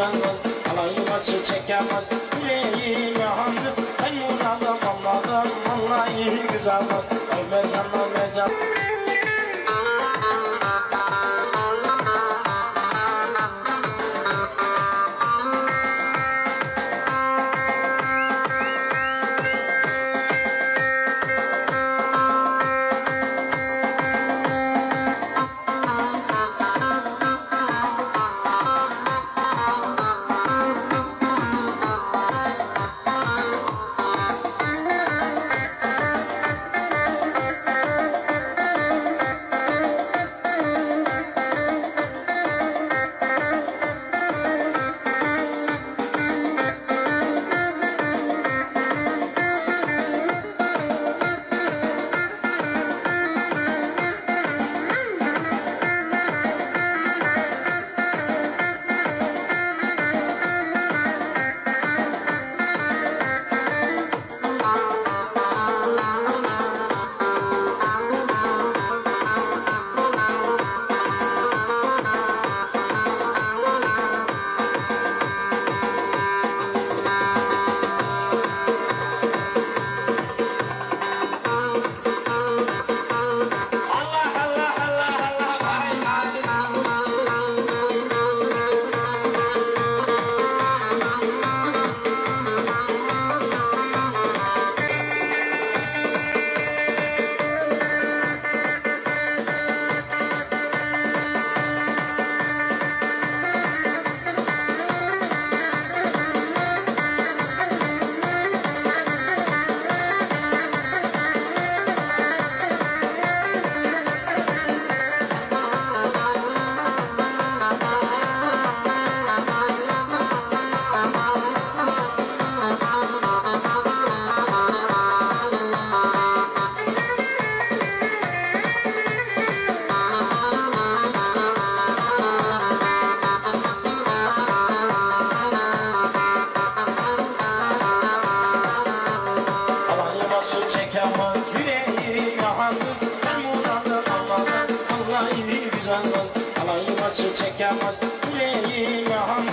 kazanır Alan yuvası çekemez Başı çekemez yüreğim yandı